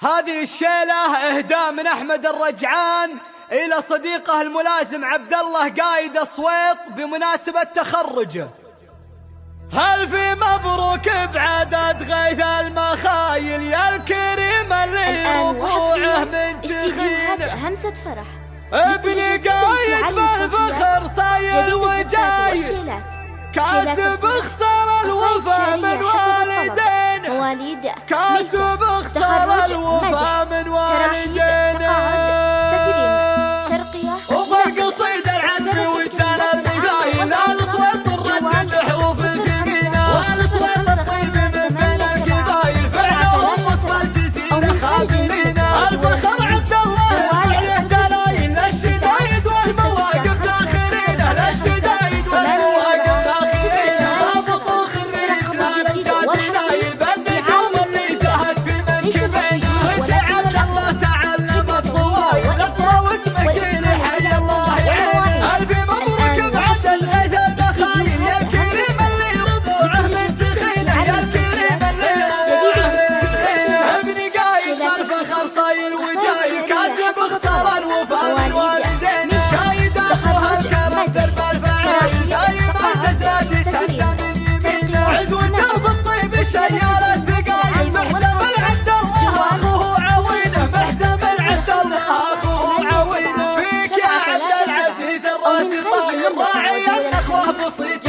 هذه الشيلة إهداء من أحمد الرجعان إلى صديقه الملازم عبد الله قايد الصويط بمناسبة تخرجه. هل في مبروك بعدد غيث المخايل يا الكريم اللي ربوعه من تخين همسة فرح. ابني قايد بالفخر صاير وجاي. كاسب خسر الوفا من والدين. مواليد كاسب خسر советник.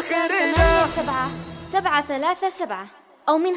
سبعة سبعة ثلاثة سبعة. أو من